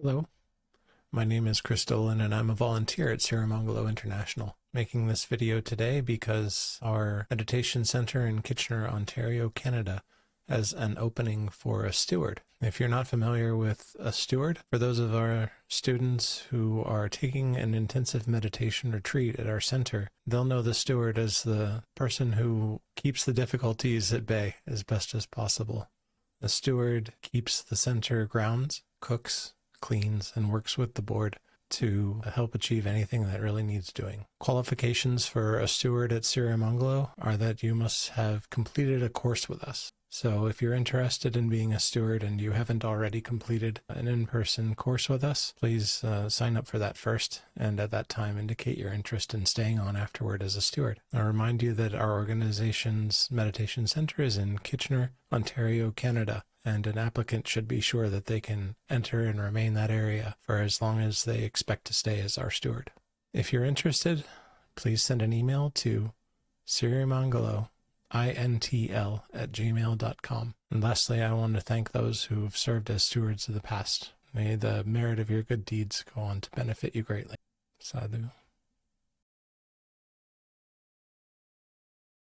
Hello, my name is Chris Dolan and I'm a volunteer at Sirimangalo International. Making this video today because our meditation center in Kitchener, Ontario, Canada has an opening for a steward. If you're not familiar with a steward, for those of our students who are taking an intensive meditation retreat at our center, they'll know the steward as the person who keeps the difficulties at bay as best as possible. The steward keeps the center grounds, cooks, cleans, and works with the board to help achieve anything that really needs doing. Qualifications for a steward at Sirimangalo are that you must have completed a course with us. So if you're interested in being a steward and you haven't already completed an in-person course with us, please uh, sign up for that first and at that time indicate your interest in staying on afterward as a steward. I'll remind you that our organization's meditation center is in Kitchener, Ontario, Canada and an applicant should be sure that they can enter and remain that area for as long as they expect to stay as our steward. If you're interested, please send an email to sirimangalo intl at gmail.com. And lastly, I want to thank those who've served as stewards of the past. May the merit of your good deeds go on to benefit you greatly. Sadhu.